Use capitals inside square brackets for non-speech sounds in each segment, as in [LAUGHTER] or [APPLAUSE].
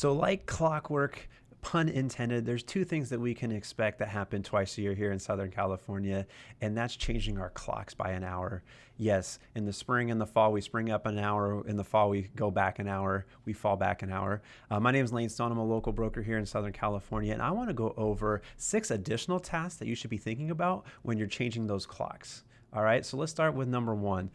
So, like clockwork, pun intended, there's two things that we can expect that happen twice a year here in Southern California, and that's changing our clocks by an hour. Yes, in the spring and the fall, we spring up an hour. In the fall, we go back an hour. We fall back an hour. Uh, my name is Lane Stone. I'm a local broker here in Southern California, and I want to go over six additional tasks that you should be thinking about when you're changing those clocks. All right, so let's start with number one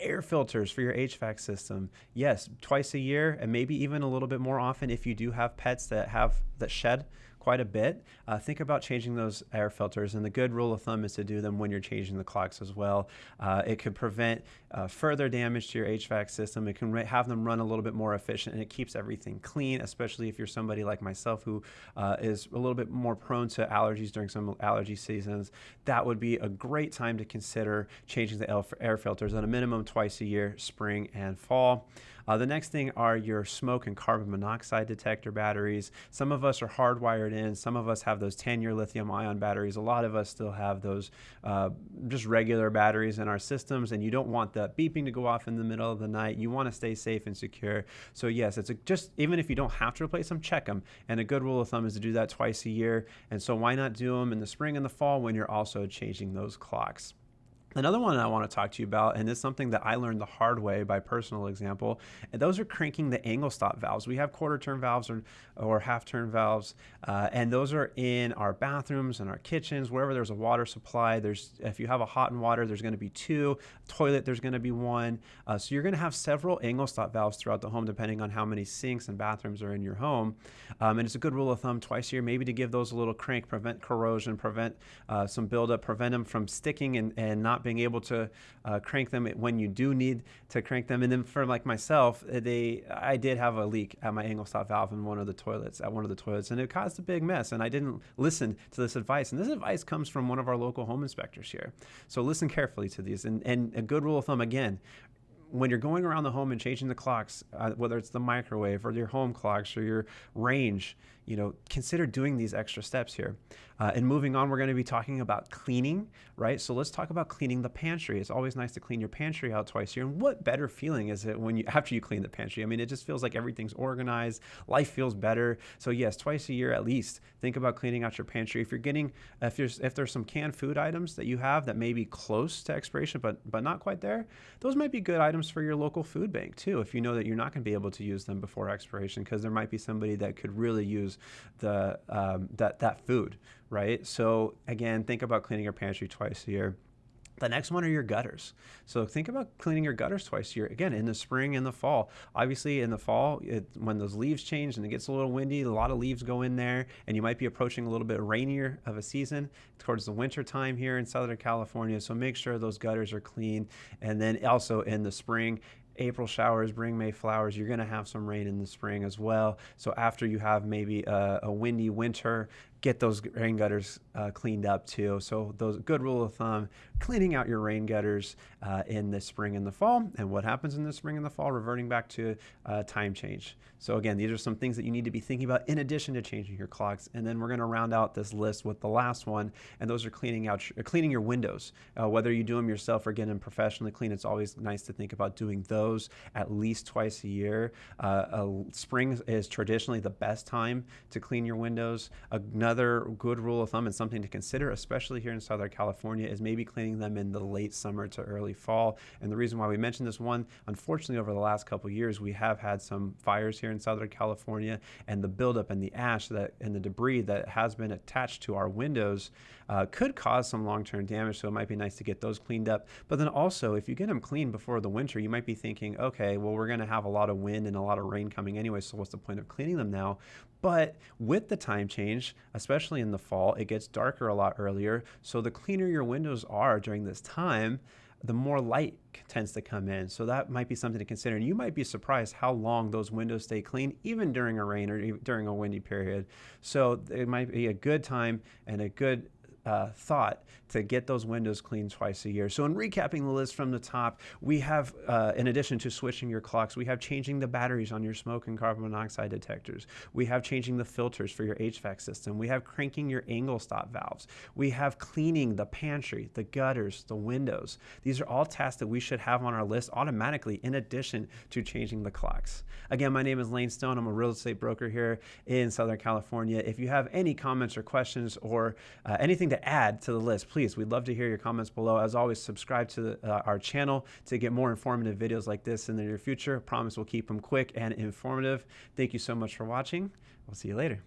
air filters for your HVAC system. Yes, twice a year and maybe even a little bit more often if you do have pets that have that shed quite a bit. Uh, think about changing those air filters, and the good rule of thumb is to do them when you're changing the clocks as well. Uh, it could prevent uh, further damage to your HVAC system. It can have them run a little bit more efficient, and it keeps everything clean, especially if you're somebody like myself who uh, is a little bit more prone to allergies during some allergy seasons. That would be a great time to consider changing the air filters at a minimum twice a year, spring and fall. Uh, the next thing are your smoke and carbon monoxide detector batteries. Some of us are hardwired in, some of us have those 10 year lithium ion batteries. A lot of us still have those uh, just regular batteries in our systems, and you don't want that beeping to go off in the middle of the night. You want to stay safe and secure. So, yes, it's a, just even if you don't have to replace them, check them. And a good rule of thumb is to do that twice a year. And so, why not do them in the spring and the fall when you're also changing those clocks? Another one I want to talk to you about, and it's something that I learned the hard way by personal example, and those are cranking the angle stop valves. We have quarter turn valves or, or half turn valves, uh, and those are in our bathrooms and our kitchens, wherever there's a water supply. There's If you have a hot and water, there's going to be two. Toilet, there's going to be one. Uh, so you're going to have several angle stop valves throughout the home, depending on how many sinks and bathrooms are in your home. Um, and it's a good rule of thumb twice a year, maybe to give those a little crank, prevent corrosion, prevent uh, some buildup, prevent them from sticking and, and not being able to uh, crank them when you do need to crank them. And then for like myself, uh, they I did have a leak at my angle stop valve in one of the toilets at one of the toilets, and it caused a big mess. And I didn't listen to this advice. And this advice comes from one of our local home inspectors here. So listen carefully to these. And and a good rule of thumb again, when you're going around the home and changing the clocks, uh, whether it's the microwave or your home clocks or your range, you know, consider doing these extra steps here. Uh, and moving on, we're going to be talking about cleaning, right? So let's talk about cleaning the pantry. It's always nice to clean your pantry out twice a year. And what better feeling is it when you [LAUGHS] after you clean the pantry? I mean, it just feels like everything's organized, life feels better. So yes, twice a year at least, think about cleaning out your pantry. If you're getting, if there's if there's some canned food items that you have that may be close to expiration but but not quite there, those might be good items for your local food bank too. If you know that you're not going to be able to use them before expiration, because there might be somebody that could really use the um, that that food, right? So again, think about cleaning your pantry twice a year. The next one are your gutters. So think about cleaning your gutters twice a year. Again, in the spring and the fall. Obviously, in the fall, it, when those leaves change and it gets a little windy, a lot of leaves go in there, and you might be approaching a little bit rainier of a season towards the winter time here in Southern California. So make sure those gutters are clean. And then also in the spring, April showers bring May flowers. You're going to have some rain in the spring as well. So after you have maybe a, a windy winter, get those rain gutters uh, cleaned up too. So those good rule of thumb, cleaning out your rain gutters uh, in the spring and the fall. And what happens in the spring and the fall, reverting back to uh, time change. So again, these are some things that you need to be thinking about in addition to changing your clocks. And then we're going to round out this list with the last one, and those are cleaning out, cleaning your windows. Uh, whether you do them yourself or get them professionally clean, it's always nice to think about doing those at least twice a year. Uh, spring is traditionally the best time to clean your windows. Another Another good rule of thumb and something to consider, especially here in Southern California, is maybe cleaning them in the late summer to early fall. And the reason why we mentioned this one, unfortunately, over the last couple years, we have had some fires here in Southern California, and the buildup and the ash that and the debris that has been attached to our windows uh, could cause some long-term damage. So it might be nice to get those cleaned up. But then also, if you get them cleaned before the winter, you might be thinking, okay, well, we're going to have a lot of wind and a lot of rain coming anyway. So what's the point of cleaning them now? But with the time change, especially in the fall, it gets darker a lot earlier. So the cleaner your windows are during this time, the more light tends to come in. So that might be something to consider. And you might be surprised how long those windows stay clean, even during a rain or during a windy period. So it might be a good time and a good uh, thought to get those windows cleaned twice a year. So, in recapping the list from the top, we have, uh, in addition to switching your clocks, we have changing the batteries on your smoke and carbon monoxide detectors. We have changing the filters for your HVAC system. We have cranking your angle stop valves. We have cleaning the pantry, the gutters, the windows. These are all tasks that we should have on our list automatically in addition to changing the clocks. Again, my name is Lane Stone. I'm a real estate broker here in Southern California. If you have any comments or questions or uh, anything to add to the list, please, we'd love to hear your comments below. As always, subscribe to the, uh, our channel to get more informative videos like this in the near future. Promise we'll keep them quick and informative. Thank you so much for watching. We'll see you later.